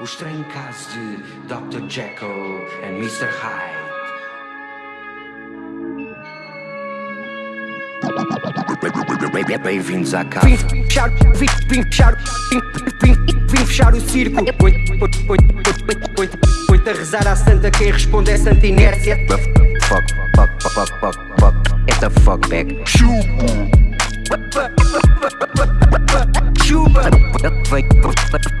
os traincas de Dr. Jekyll and Mr. Hyde. Bem-vindos à casa. Vim fechar, vim, vim fechar, vim, vim, vim fechar o circo. Oito a rezar à santa, quem responde é santa inércia. Fuck, fuck, fuck, fuck, fuck, é the fuck back. Chupa! Chupa! Vem,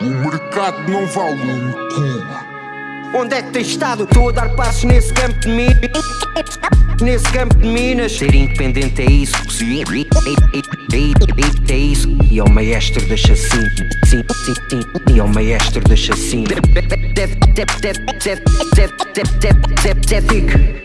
O mercado não vale um cu. Onde é que tens estado? Estou a dar passos nesse campo de minas. Nesse campo de minas. Ser independente é isso. É isso. E é o maestro da assim, Sim, sim, sim. E é o maestro da assim. Deve, deve, deve, deve, deve, deve, deve, deve, deve, deve,